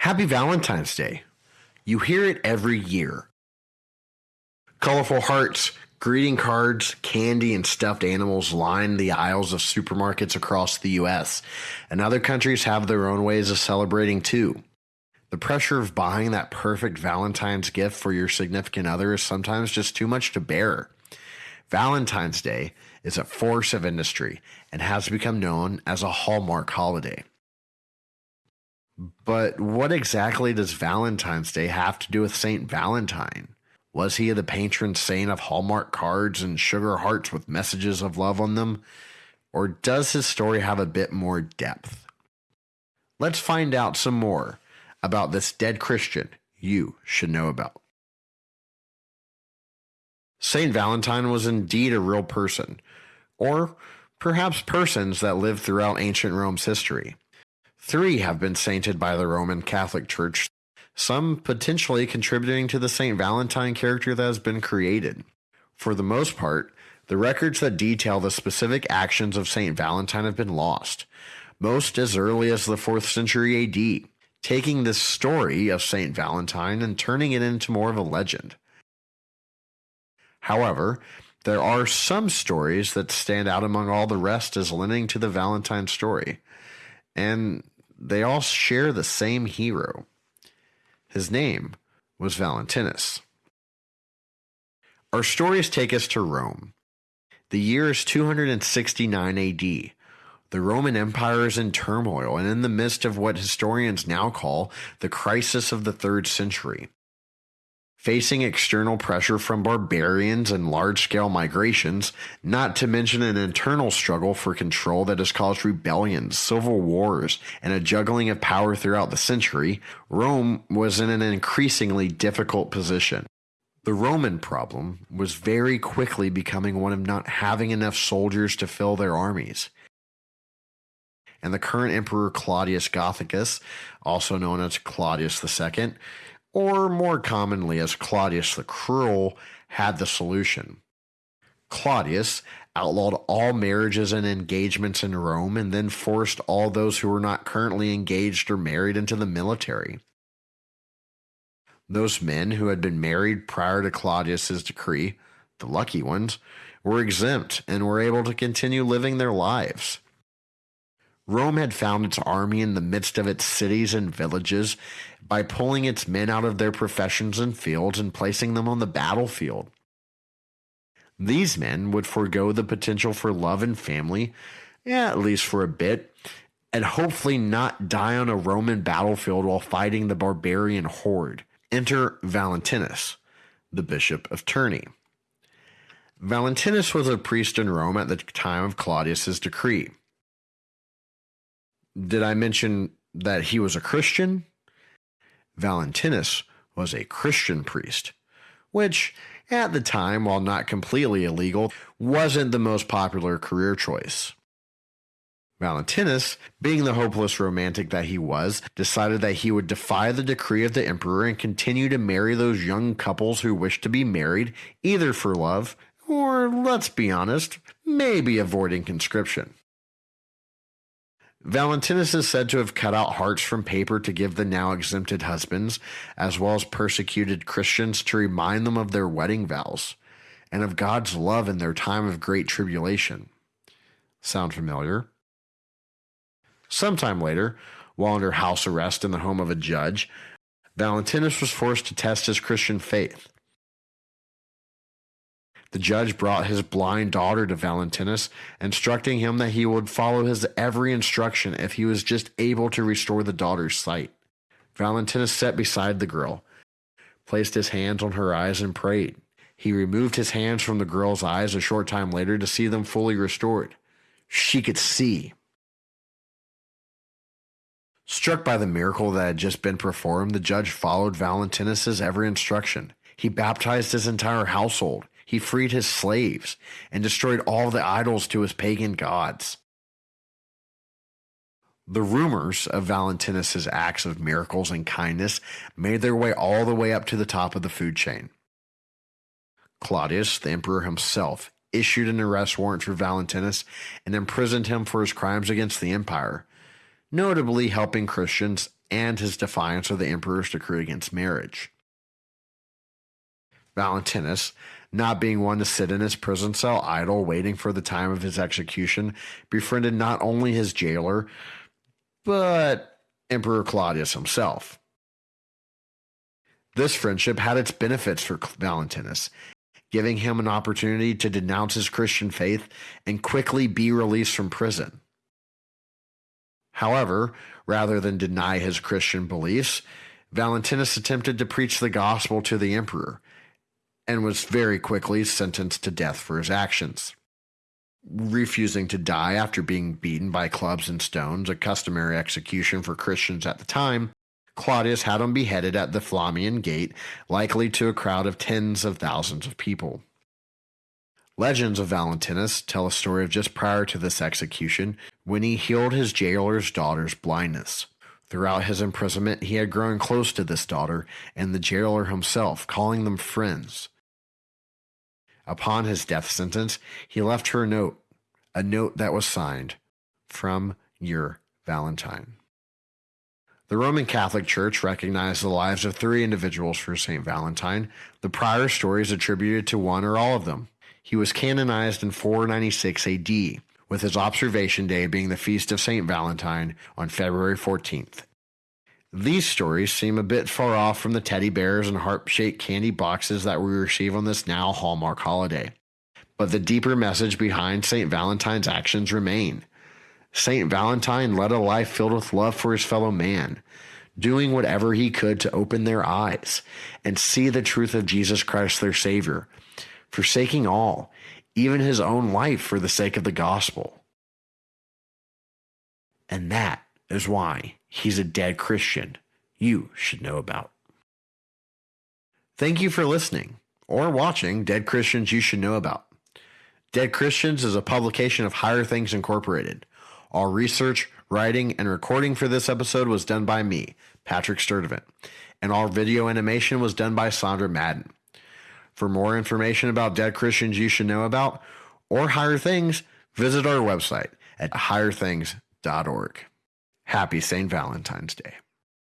Happy Valentine's Day. You hear it every year. Colorful hearts, greeting cards, candy, and stuffed animals line the aisles of supermarkets across the US, and other countries have their own ways of celebrating too. The pressure of buying that perfect Valentine's gift for your significant other is sometimes just too much to bear. Valentine's Day is a force of industry and has become known as a Hallmark holiday. But what exactly does Valentine's Day have to do with St. Valentine? Was he the patron saint of Hallmark cards and sugar hearts with messages of love on them? Or does his story have a bit more depth? Let's find out some more about this dead Christian you should know about. St. Valentine was indeed a real person, or perhaps persons that lived throughout ancient Rome's history. Three have been sainted by the Roman Catholic Church, some potentially contributing to the St. Valentine character that has been created. For the most part, the records that detail the specific actions of St. Valentine have been lost, most as early as the 4th century AD, taking this story of St. Valentine and turning it into more of a legend. However, there are some stories that stand out among all the rest as lending to the Valentine story. And they all share the same hero. His name was Valentinus. Our stories take us to Rome. The year is 269 AD. The Roman Empire is in turmoil and in the midst of what historians now call the crisis of the third century. Facing external pressure from barbarians and large scale migrations, not to mention an internal struggle for control that has caused rebellions, civil wars, and a juggling of power throughout the century, Rome was in an increasingly difficult position. The Roman problem was very quickly becoming one of not having enough soldiers to fill their armies. And the current emperor Claudius Gothicus, also known as Claudius II, or more commonly as Claudius the Cruel, had the solution. Claudius outlawed all marriages and engagements in Rome and then forced all those who were not currently engaged or married into the military. Those men who had been married prior to Claudius's decree, the lucky ones, were exempt and were able to continue living their lives. Rome had found its army in the midst of its cities and villages by pulling its men out of their professions and fields and placing them on the battlefield. These men would forego the potential for love and family, yeah, at least for a bit, and hopefully not die on a Roman battlefield while fighting the barbarian horde. Enter Valentinus, the bishop of Terni. Valentinus was a priest in Rome at the time of Claudius's decree. Did I mention that he was a Christian? Valentinus was a Christian priest, which, at the time, while not completely illegal, wasn't the most popular career choice. Valentinus, being the hopeless romantic that he was, decided that he would defy the decree of the emperor and continue to marry those young couples who wished to be married, either for love or, let's be honest, maybe avoiding conscription. Valentinus is said to have cut out hearts from paper to give the now exempted husbands, as well as persecuted Christians to remind them of their wedding vows and of God's love in their time of great tribulation. Sound familiar? Sometime later, while under house arrest in the home of a judge, Valentinus was forced to test his Christian faith. The judge brought his blind daughter to Valentinus, instructing him that he would follow his every instruction if he was just able to restore the daughter's sight. Valentinus sat beside the girl, placed his hands on her eyes, and prayed. He removed his hands from the girl's eyes a short time later to see them fully restored. She could see. Struck by the miracle that had just been performed, the judge followed Valentinus's every instruction. He baptized his entire household. He freed his slaves and destroyed all the idols to his pagan gods. The rumors of Valentinus's acts of miracles and kindness made their way all the way up to the top of the food chain. Claudius, the emperor himself, issued an arrest warrant for Valentinus and imprisoned him for his crimes against the empire, notably helping Christians and his defiance of the emperor's decree against marriage. Valentinus, not being one to sit in his prison cell idle, waiting for the time of his execution, befriended not only his jailer, but Emperor Claudius himself. This friendship had its benefits for Valentinus, giving him an opportunity to denounce his Christian faith and quickly be released from prison. However, rather than deny his Christian beliefs, Valentinus attempted to preach the gospel to the emperor and was very quickly sentenced to death for his actions. Refusing to die after being beaten by clubs and stones, a customary execution for Christians at the time, Claudius had him beheaded at the Flaminian Gate, likely to a crowd of tens of thousands of people. Legends of Valentinus tell a story of just prior to this execution when he healed his jailer's daughter's blindness. Throughout his imprisonment, he had grown close to this daughter and the jailer himself, calling them friends. Upon his death sentence, he left her a note, a note that was signed, From your Valentine. The Roman Catholic Church recognized the lives of three individuals for St. Valentine. The prior stories attributed to one or all of them. He was canonized in 496 AD, with his observation day being the feast of St. Valentine on February 14th. These stories seem a bit far off from the teddy bears and heart shaped candy boxes that we receive on this now Hallmark holiday. But the deeper message behind St. Valentine's actions remain. St. Valentine led a life filled with love for his fellow man, doing whatever he could to open their eyes and see the truth of Jesus Christ, their Savior, forsaking all, even his own life for the sake of the gospel. And that is why he's a dead Christian you should know about. Thank you for listening or watching Dead Christians You Should Know About. Dead Christians is a publication of Higher Things Incorporated. All research, writing, and recording for this episode was done by me, Patrick Sturdivant, and all video animation was done by Sandra Madden. For more information about dead Christians you should know about or higher things, visit our website at higherthings.org. Happy St. Valentine's Day.